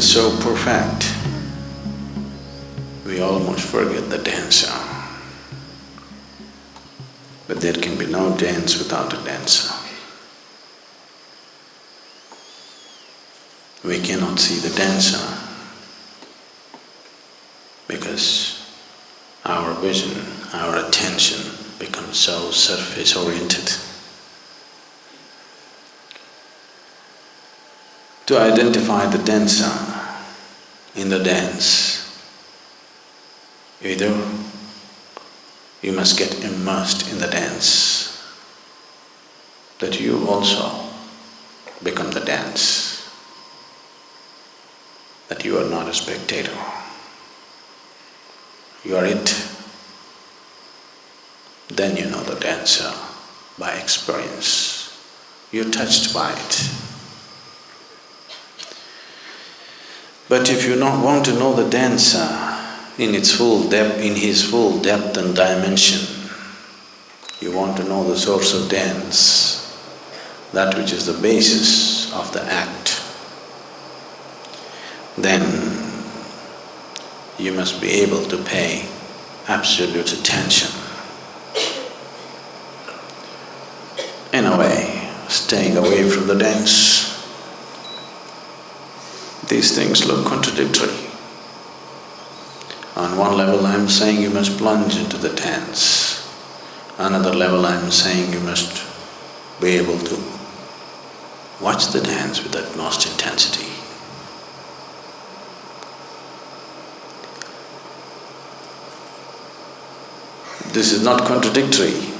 is so perfect, we almost forget the dancer. But there can be no dance without a dancer. We cannot see the dancer because our vision, our attention becomes so surface oriented. To identify the dancer in the dance, either you must get immersed in the dance, that you also become the dance, that you are not a spectator. You are it. Then you know the dancer by experience. You're touched by it. But if you not want to know the dancer in its full depth, in his full depth and dimension, you want to know the source of dance, that which is the basis of the act, then you must be able to pay absolute attention. In a way, staying away from the dance. These things look contradictory. On one level I'm saying you must plunge into the dance. Another level I'm saying you must be able to watch the dance with utmost intensity. This is not contradictory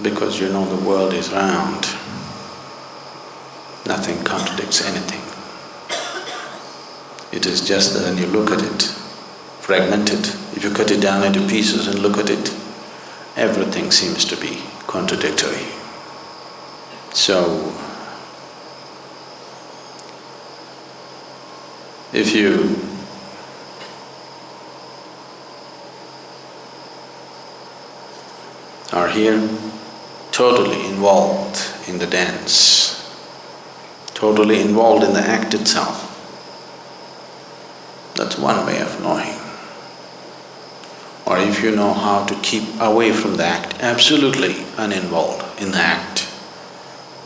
because you know the world is round. Nothing contradicts anything. It is just that when you look at it, fragmented, if you cut it down into pieces and look at it, everything seems to be contradictory. So, if you are here totally involved in the dance, totally involved in the act itself. That's one way of knowing. Or if you know how to keep away from the act, absolutely uninvolved in the act,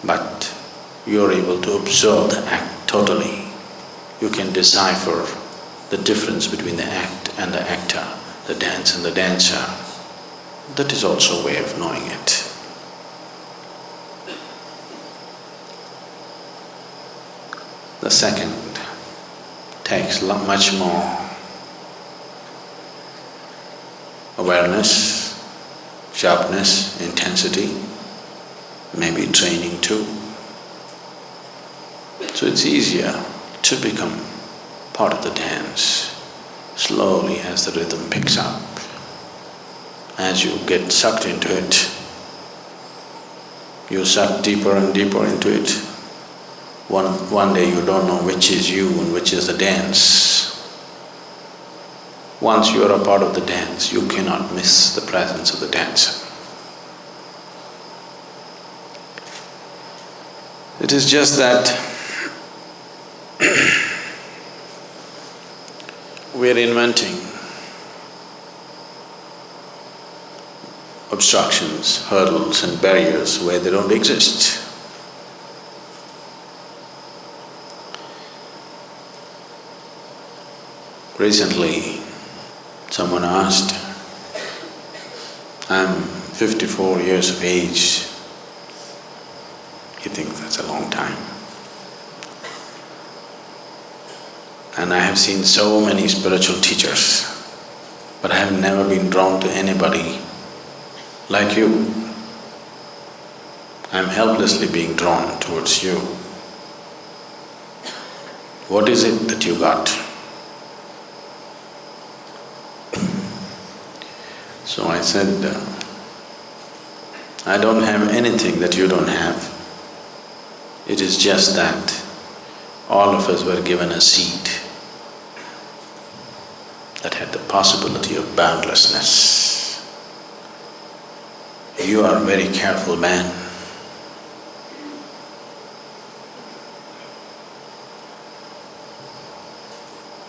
but you're able to observe the act totally, you can decipher the difference between the act and the actor, the dance and the dancer. That is also a way of knowing it. The second takes much more awareness, sharpness, intensity, maybe training too. So it's easier to become part of the dance slowly as the rhythm picks up. As you get sucked into it, you suck deeper and deeper into it. One, one day you don't know which is you and which is the dance. Once you are a part of the dance, you cannot miss the presence of the dancer. It is just that we're inventing obstructions, hurdles and barriers where they don't exist. Recently, someone asked, I'm fifty-four years of age. You think that's a long time. And I have seen so many spiritual teachers, but I have never been drawn to anybody like you. I'm helplessly being drawn towards you. What is it that you got? So I said, uh, I don't have anything that you don't have. It is just that all of us were given a seed that had the possibility of boundlessness. You are a very careful man.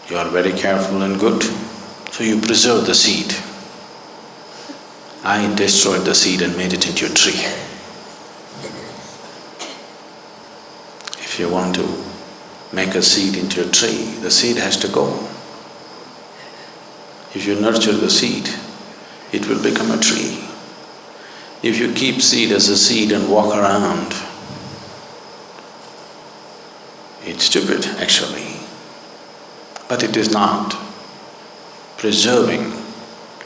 You are very careful and good, so you preserve the seed. I destroyed the seed and made it into a tree. If you want to make a seed into a tree, the seed has to go. If you nurture the seed, it will become a tree. If you keep seed as a seed and walk around, it's stupid actually, but it is not. Preserving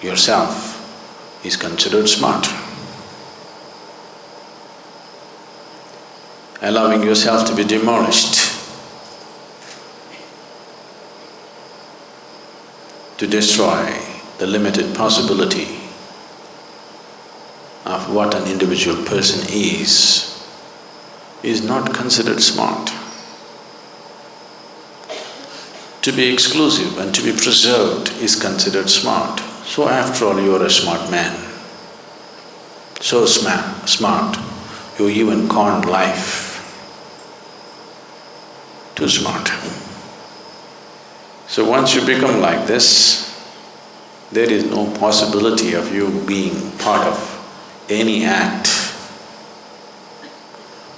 yourself is considered smart. Allowing yourself to be demolished, to destroy the limited possibility of what an individual person is, is not considered smart. To be exclusive and to be preserved is considered smart. So after all, you are a smart man. So smart, smart, you even conned life. Too smart. So once you become like this, there is no possibility of you being part of any act.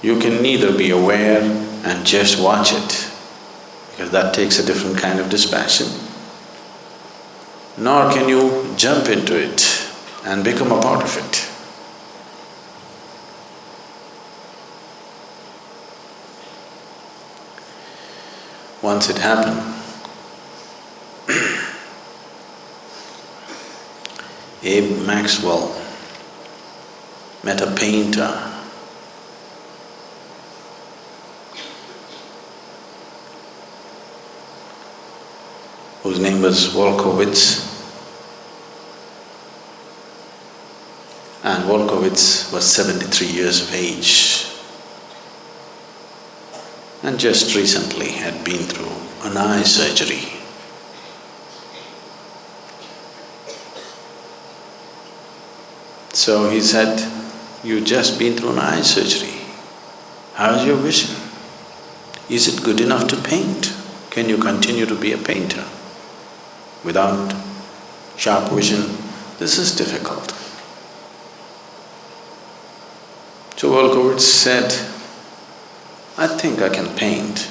You can neither be aware and just watch it, because that takes a different kind of dispassion, nor can you jump into it and become a part of it. Once it happened, Abe Maxwell met a painter whose name was Wolkowitz. And Wolkowitz was seventy-three years of age and just recently had been through an eye surgery. So he said, you just been through an eye surgery. How's your vision? Is it good enough to paint? Can you continue to be a painter? Without sharp vision, this is difficult. So Wolkowitz said, I think I can paint.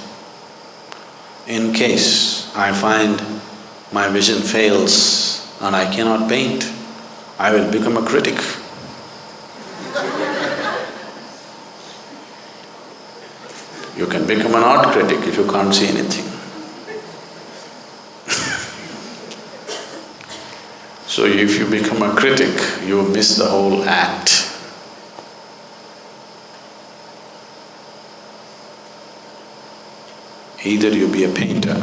In case I find my vision fails and I cannot paint, I will become a critic. You can become an art critic if you can't see anything. so if you become a critic, you miss the whole act. Either you be a painter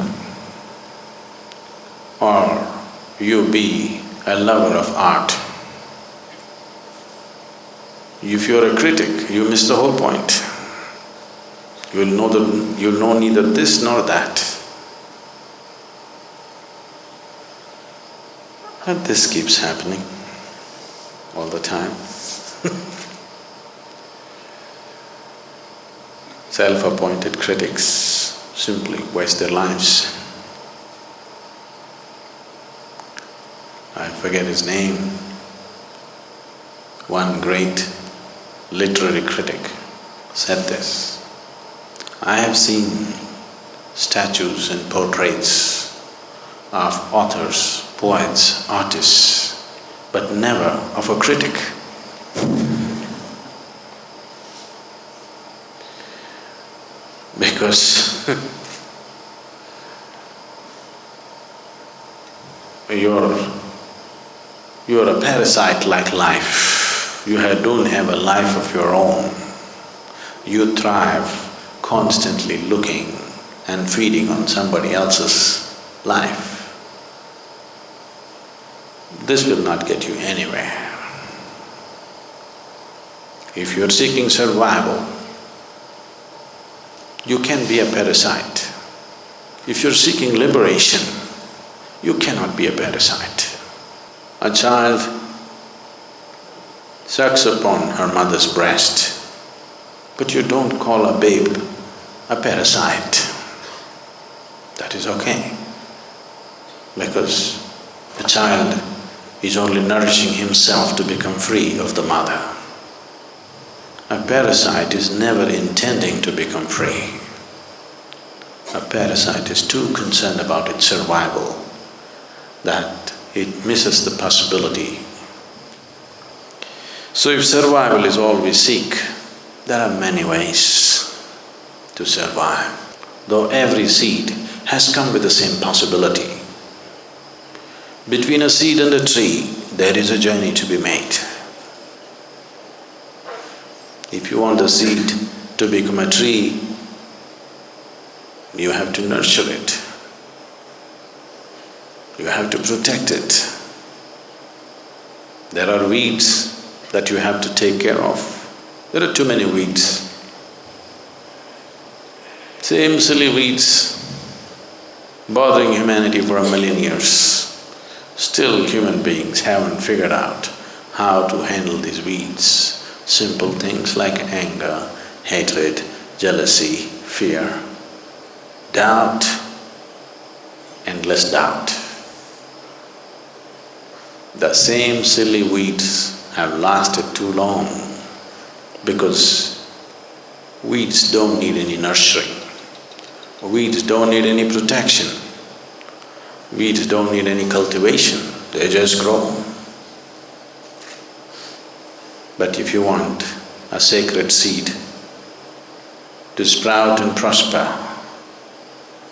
or you be a lover of art. If you're a critic, you miss the whole point. You'll know the… you'll know neither this nor that. And this keeps happening all the time Self-appointed critics simply waste their lives. I forget his name, one great literary critic said this, I have seen statues and portraits of authors, poets, artists, but never of a critic. Because you're… you're a parasite like life. You have, don't have a life of your own. You thrive constantly looking and feeding on somebody else's life. This will not get you anywhere. If you're seeking survival, you can be a parasite. If you're seeking liberation, you cannot be a parasite. A child sucks upon her mother's breast, but you don't call a babe a parasite. That is okay. because the child is only nourishing himself to become free of the mother. A parasite is never intending to become free. A parasite is too concerned about its survival that it misses the possibility. So if survival is all we seek, there are many ways to survive, though every seed has come with the same possibility. Between a seed and a tree, there is a journey to be made. If you want the seed to become a tree, you have to nurture it. You have to protect it. There are weeds that you have to take care of. There are too many weeds. Same silly weeds bothering humanity for a million years. Still human beings haven't figured out how to handle these weeds. Simple things like anger, hatred, jealousy, fear, doubt, endless doubt. The same silly weeds have lasted too long because weeds don't need any nurturing. Weeds don't need any protection. Weeds don't need any cultivation, they just grow. But if you want a sacred seed to sprout and prosper,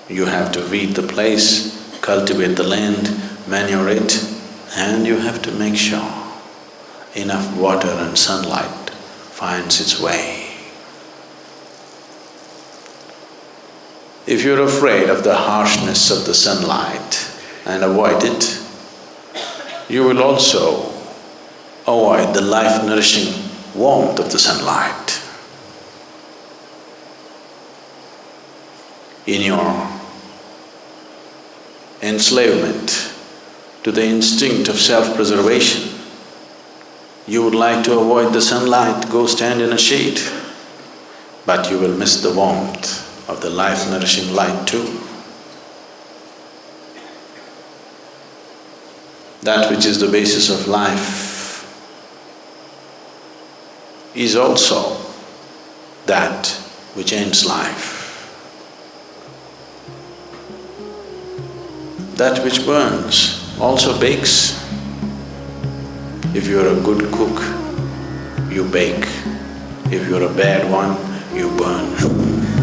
you have to weed the place, cultivate the land, manure it, and you have to make sure enough water and sunlight finds its way. If you're afraid of the harshness of the sunlight and avoid it, you will also Oh, avoid the life-nourishing warmth of the sunlight. In your enslavement to the instinct of self-preservation, you would like to avoid the sunlight, go stand in a shade, but you will miss the warmth of the life-nourishing light too. That which is the basis of life is also that which ends life. That which burns also bakes. If you're a good cook, you bake. If you're a bad one, you burn.